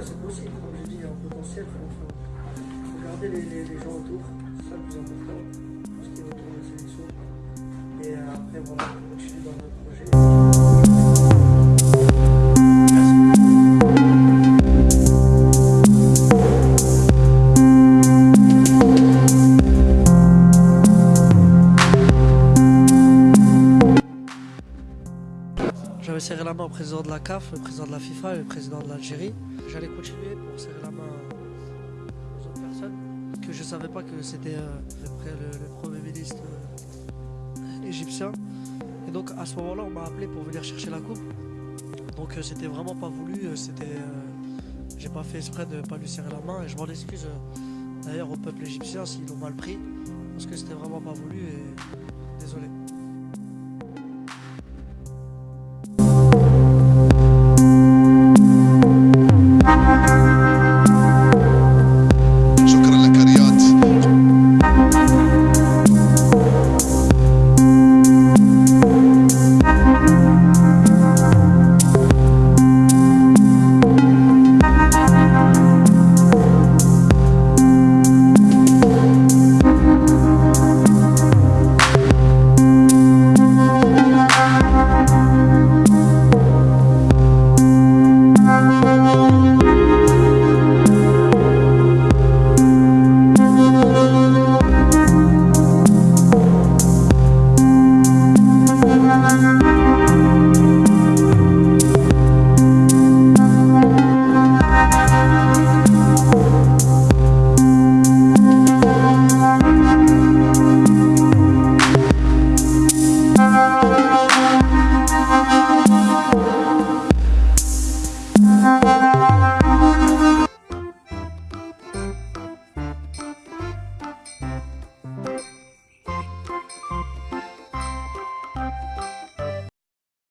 C'est possible, comme je dis, un potentiel, il faut, garder les, les, gens autour, c'est ça le plus important, tout ce qui est autour de la sélection. Et euh, après, voilà, continuer dans J'avais serré la main au président de la CAF, le président de la FIFA et le président de l'Algérie. J'allais continuer pour serrer la main aux autres personnes. Que je savais pas que c'était euh, le, le premier ministre euh, égyptien. Et donc à ce moment-là, on m'a appelé pour venir chercher la coupe. Donc euh, c'était vraiment pas voulu. C'était, j'ai pas fait exprès de pas lui serrer la main et je m'en excuse d'ailleurs au peuple égyptien s'ils l'ont mal pris parce que c'était vraiment pas voulu et